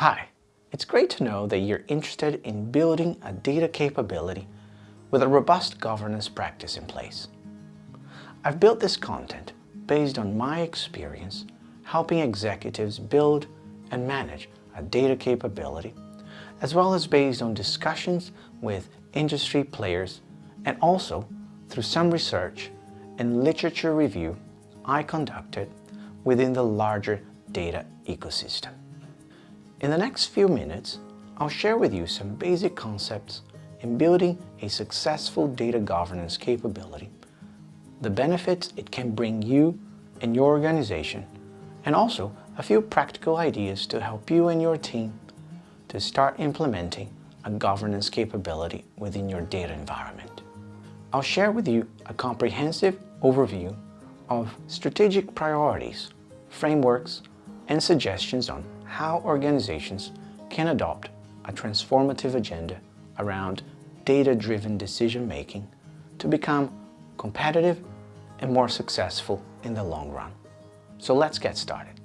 Hi, it's great to know that you're interested in building a data capability with a robust governance practice in place. I've built this content based on my experience helping executives build and manage a data capability, as well as based on discussions with industry players and also through some research and literature review I conducted within the larger data ecosystem. In the next few minutes, I'll share with you some basic concepts in building a successful data governance capability, the benefits it can bring you and your organization, and also a few practical ideas to help you and your team to start implementing a governance capability within your data environment. I'll share with you a comprehensive overview of strategic priorities, frameworks, and suggestions on how organizations can adopt a transformative agenda around data-driven decision-making to become competitive and more successful in the long run. So let's get started.